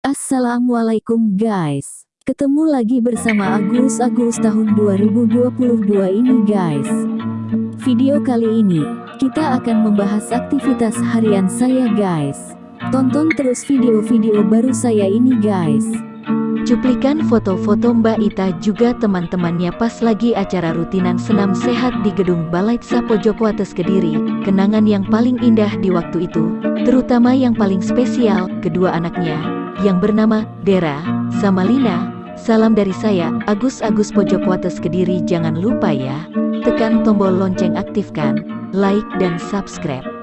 Assalamualaikum guys. Ketemu lagi bersama Agus Agus tahun 2022 ini guys. Video kali ini, kita akan membahas aktivitas harian saya guys. Tonton terus video-video baru saya ini guys. Cuplikan foto-foto Mbak Ita juga teman-temannya pas lagi acara rutinan senam sehat di gedung Balai Pojokwates Kediri. Kenangan yang paling indah di waktu itu, terutama yang paling spesial, kedua anaknya, yang bernama Dera, sama Lina. Salam dari saya, Agus Agus Pojokwates Kediri jangan lupa ya, tekan tombol lonceng aktifkan, like dan subscribe.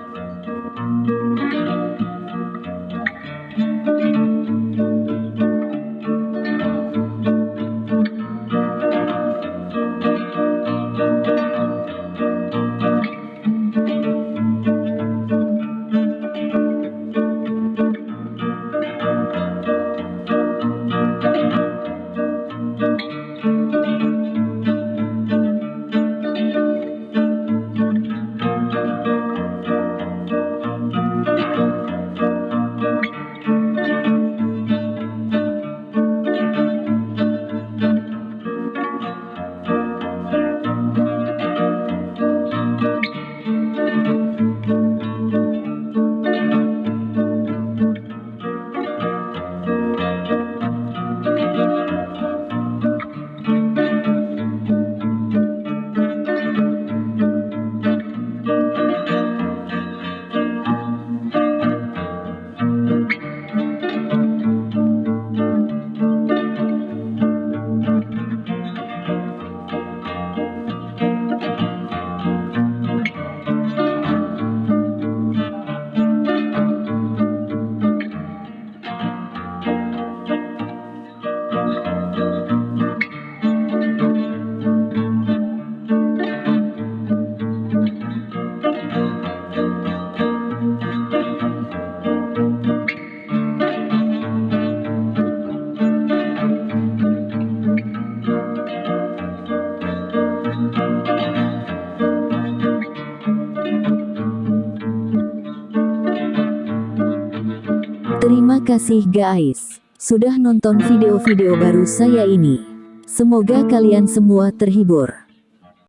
Terima kasih guys, sudah nonton video-video baru saya ini. Semoga kalian semua terhibur.